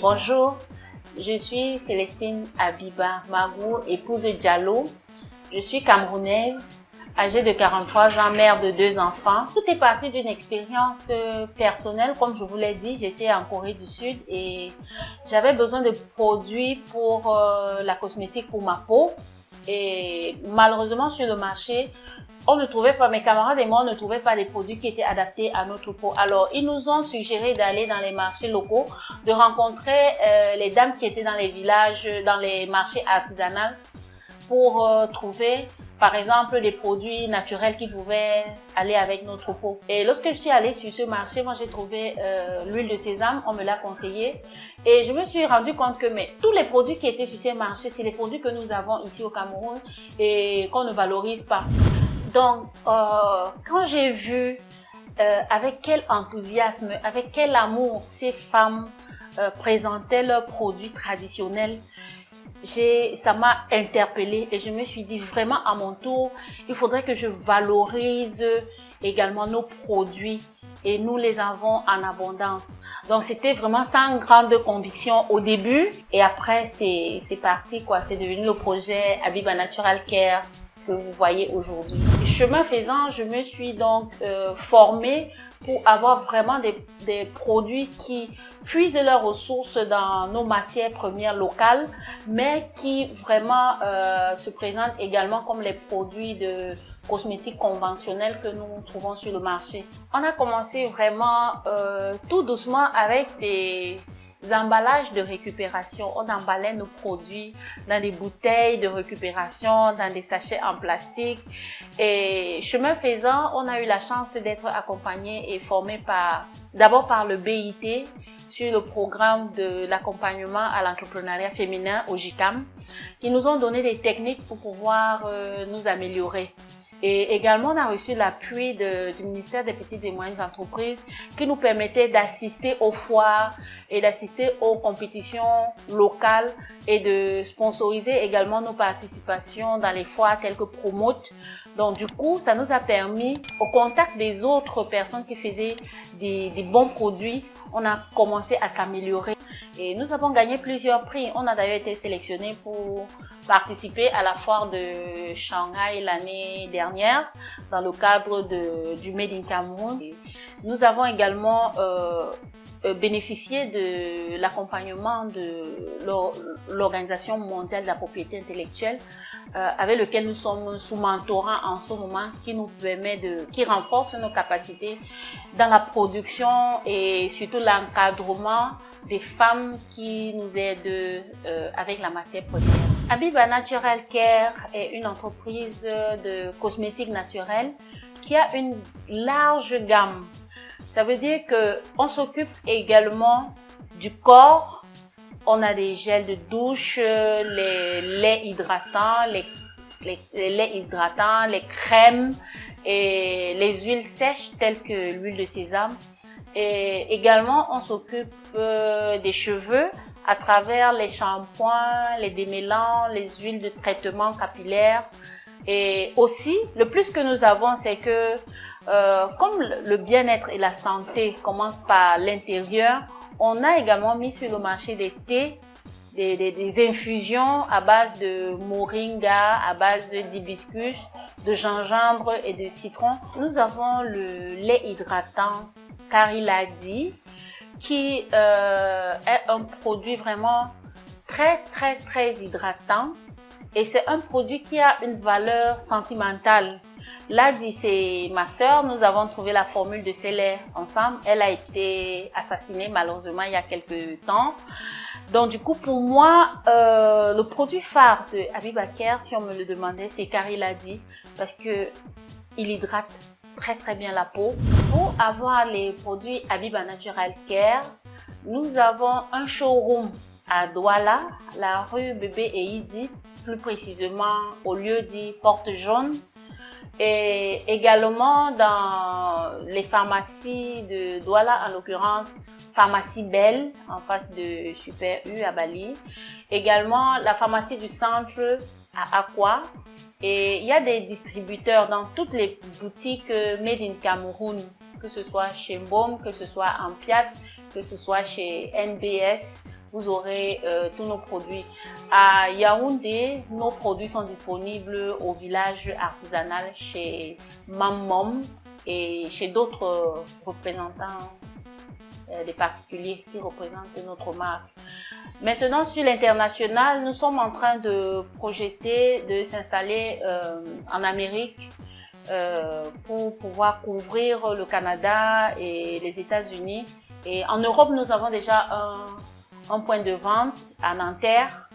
Bonjour, je suis Célestine Abiba Magou, épouse Diallo. Je suis camerounaise, âgée de 43 ans, mère de deux enfants. Tout est parti d'une expérience euh, personnelle. Comme je vous l'ai dit, j'étais en Corée du Sud et j'avais besoin de produits pour euh, la cosmétique pour ma peau. Et malheureusement, sur le marché, on ne trouvait pas, mes camarades et moi, on ne trouvait pas des produits qui étaient adaptés à notre peau. Alors, ils nous ont suggéré d'aller dans les marchés locaux, de rencontrer euh, les dames qui étaient dans les villages, dans les marchés artisanaux pour trouver par exemple des produits naturels qui pouvaient aller avec notre peau. Et lorsque je suis allée sur ce marché, moi j'ai trouvé euh, l'huile de sésame, on me l'a conseillé et je me suis rendu compte que tous les produits qui étaient sur ces marchés, c'est les produits que nous avons ici au Cameroun et qu'on ne valorise pas. Donc, euh, quand j'ai vu euh, avec quel enthousiasme, avec quel amour ces femmes présentaient leurs produits traditionnels, ça m'a interpellée et je me suis dit vraiment à mon tour, il faudrait que je valorise également nos produits et nous les avons en abondance. Donc c'était vraiment sans grande conviction au début et après c'est parti quoi, c'est devenu le projet Abiba Natural Care vous voyez aujourd'hui. Chemin faisant, je me suis donc euh, formée pour avoir vraiment des, des, produits qui puisent leurs ressources dans nos matières premières locales, mais qui vraiment euh, se présentent également comme les produits de cosmétiques conventionnels que nous trouvons sur le marché. On a commencé vraiment euh, tout doucement avec des emballages de récupération. On emballait nos produits dans des bouteilles de récupération, dans des sachets en plastique. Et chemin faisant, on a eu la chance d'être accompagné et formé par, d'abord par le BIT sur le programme de l'accompagnement à l'entrepreneuriat féminin au qui nous ont donné des techniques pour pouvoir euh, nous améliorer. Et également, on a reçu l'appui du ministère des Petites et Moyennes Entreprises qui nous permettait d'assister aux foires et d'assister aux compétitions locales et de sponsoriser également nos participations dans les foires telles que Promote. Donc, du coup, ça nous a permis, au contact des autres personnes qui faisaient des, des bons produits, on a commencé à s'améliorer. Et nous avons gagné plusieurs prix. On a d'ailleurs été sélectionné pour participer à la foire de Shanghai l'année dernière dans le cadre de, du Made in Cameroun. Nous avons également euh, euh, bénéficié de l'accompagnement de l'Organisation mondiale de la propriété intellectuelle euh, avec lequel nous sommes sous mentorat en ce moment qui nous permet de, qui renforce nos capacités dans la production et surtout l'encadrement des femmes qui nous aident euh, avec la matière première. Abiba Natural Care est une entreprise de cosmétiques naturels qui a une large gamme. Ça veut dire que on s'occupe également du corps, on a des gels de douche, les laits hydratants, les, laits hydratants, les crèmes et les huiles sèches telles que l'huile de sésame. Et également, on s'occupe euh, des cheveux à travers les shampoings, les démêlants, les huiles de traitement capillaire. Et aussi, le plus que nous avons, c'est que euh, comme le bien-être et la santé commencent par l'intérieur, on a également mis sur le marché des thés, des, infusions à base de moringa, à base d'hibiscus, de gingembre et de citron. Nous avons le lait hydratant Cariladi qui euh, est un produit vraiment très très très hydratant et c'est un produit qui a une valeur sentimentale Ladi, c'est ma sœur. Nous avons trouvé la formule de lait ensemble. Elle a été assassinée malheureusement il y a quelques temps. Donc du coup, pour moi, euh, le produit phare de Abibaker, si on me le demandait, c'est Ladi parce que il hydrate très très bien la peau. Pour avoir les produits Abiba Natural Care, nous avons un showroom à Douala, la rue Bébé et Idi, plus précisément au lieu dit Porte Jaune. Et également dans les pharmacies de Douala, en l'occurrence pharmacie Belle en face de Super U à Bali. Également la pharmacie du centre à Aqua. Et il y a des distributeurs dans toutes les boutiques Made in Cameroun, que ce soit chez Mbom, que ce soit en Piat, que ce soit chez NBS vous aurez euh, tous nos produits. À Yaoundé, nos produits sont disponibles au village artisanal chez Mammom et chez d'autres représentants euh, des particuliers qui représentent notre marque. Maintenant, sur l'international, nous sommes en train de projeter de s'installer euh, en Amérique pour pouvoir couvrir le Canada et les États-Unis. Et en Europe, nous avons déjà un, un point de vente à Nanterre.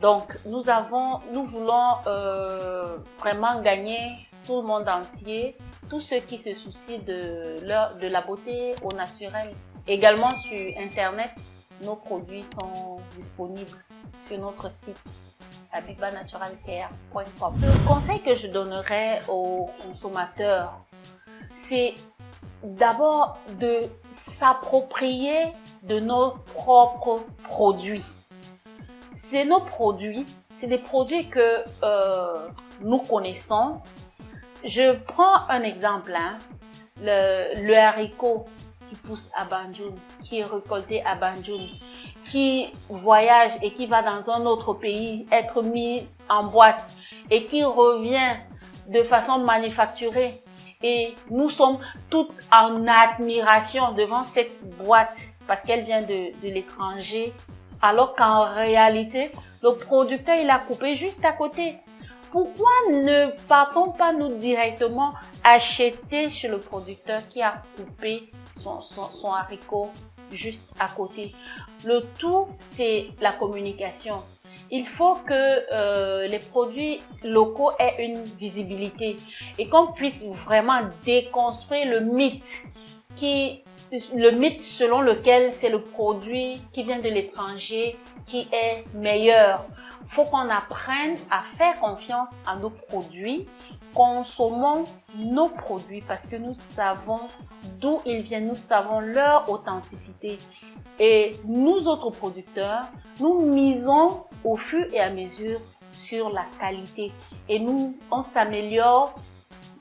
Donc, nous avons, nous voulons euh, vraiment gagner tout le monde entier, tous ceux qui se soucient de, leur, de la beauté au naturel. Également sur Internet, nos produits sont disponibles sur notre site abibanaturalcare.com. Le conseil que je donnerais aux consommateurs, c'est d'abord de s'approprier de nos propres produits. C'est nos produits, c'est des produits que euh, nous connaissons. Je prends un exemple, hein. le, haricot qui pousse à Banjul, qui est récolté à Banjul, qui voyage et qui va dans un autre pays être mis en boîte et qui revient de façon manufacturée. Et nous sommes toutes en admiration devant cette boîte parce qu'elle vient de, l'étranger, alors qu'en réalité, le producteur, il a coupé juste à côté. Pourquoi ne partons pas nous directement acheter chez le producteur qui a coupé son, son, haricot juste à côté? Le tout, c'est la communication. Il faut que euh, les produits locaux aient une visibilité et qu'on puisse vraiment déconstruire le mythe qui le mythe selon lequel c'est le produit qui vient de l'étranger qui est meilleur. Faut qu'on apprenne à faire confiance à nos produits. Consommons nos produits parce que nous savons d'où ils viennent, nous savons leur authenticité. Et nous autres producteurs, nous misons au fur et à mesure sur la qualité. Et nous, on s'améliore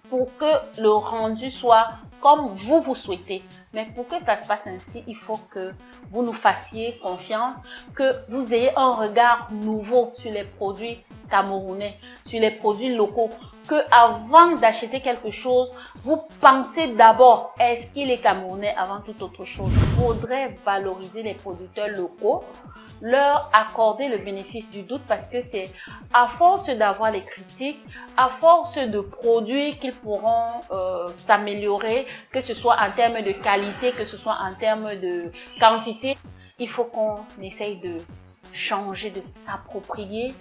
pour que le rendu soit comme vous vous souhaitez. Mais pour que ça se passe ainsi, il faut que vous nous fassiez confiance, que vous ayez un regard nouveau sur les produits camerounais, sur les produits locaux, que avant d'acheter quelque chose, vous pensez d'abord est-ce qu'il est camerounais avant toute autre chose? Il faudrait valoriser les producteurs locaux, leur accorder le bénéfice du doute parce que c'est à force d'avoir les critiques, à force de produits qu'ils pourront euh, s'améliorer, que ce soit en termes de qualité, que ce soit en termes de quantité, il faut qu'on essaye de changer, de s'approprier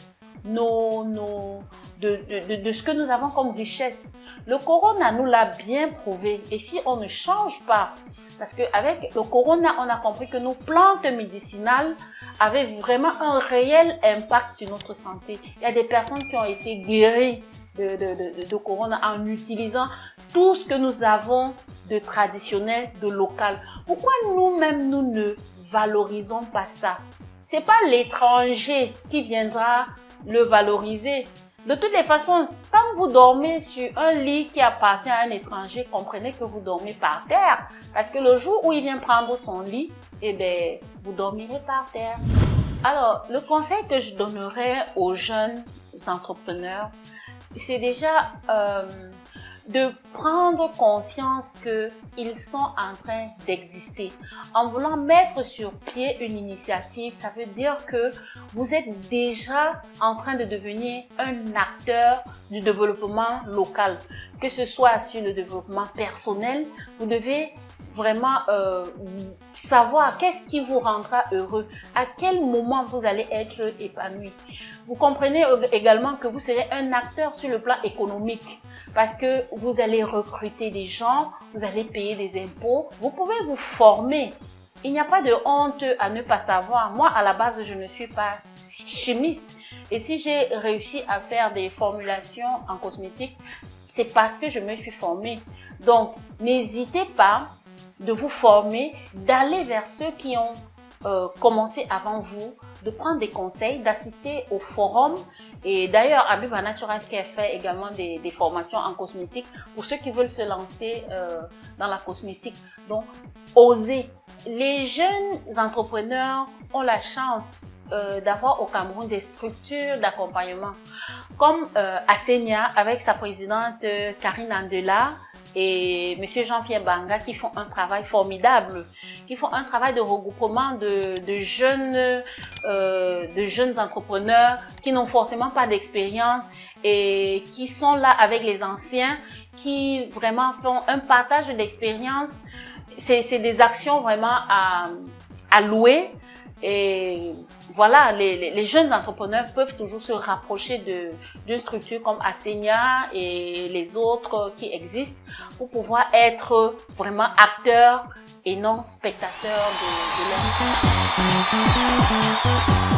nos, nos, de, de, de, ce que nous avons comme richesse. Le corona nous l'a bien prouvé. Et si on ne change pas, parce qu'avec le corona, on a compris que nos plantes médicinales avaient vraiment un réel impact sur notre santé. Il y a des personnes qui ont été guéries de, de, de, de corona en utilisant tout ce que nous avons de traditionnel, de local. Pourquoi nous-mêmes, nous ne valorisons pas ça? C'est pas l'étranger qui viendra le valoriser. De toutes les façons, quand vous dormez sur un lit qui appartient à un étranger, comprenez que vous dormez par terre. Parce que le jour où il vient prendre son lit, eh bien, vous dormirez par terre. Alors, le conseil que je donnerais aux jeunes entrepreneurs, c'est déjà euh, de prendre conscience qu'ils sont en train d'exister. En voulant mettre sur pied une initiative, ça veut dire que vous êtes déjà en train de devenir un acteur du développement local. Que ce soit sur le développement personnel, vous devez vraiment euh, savoir qu'est-ce qui vous rendra heureux, à quel moment vous allez être épanoui. Vous comprenez également que vous serez un acteur sur le plan économique parce que vous allez recruter des gens, vous allez payer des impôts, vous pouvez vous former. Il n'y a pas de honte à ne pas savoir. Moi, à la base, je ne suis pas chimiste. Et si j'ai réussi à faire des formulations en cosmétique, c'est parce que je me suis formée. Donc, n'hésitez pas de vous former, d'aller vers ceux qui ont euh, commencé avant vous, de prendre des conseils, d'assister au forum. Et d'ailleurs, Abiba Natural Care fait également des, des, formations en cosmétique pour ceux qui veulent se lancer euh, dans la cosmétique. Donc, osez. Les jeunes entrepreneurs ont la chance euh, d'avoir au Cameroun des structures d'accompagnement comme euh, Asenia avec sa présidente euh, Karine Andela et Monsieur Jean-Pierre Banga qui font un travail formidable, qui font un travail de regroupement de, jeunes, euh, de jeunes entrepreneurs qui n'ont forcément pas d'expérience et qui sont là avec les anciens, qui vraiment font un partage d'expérience. C'est des actions vraiment à louer et voilà, les, jeunes entrepreneurs peuvent toujours se rapprocher d'une structure comme Asenia et les autres qui existent pour pouvoir être vraiment acteurs et non spectateurs de, de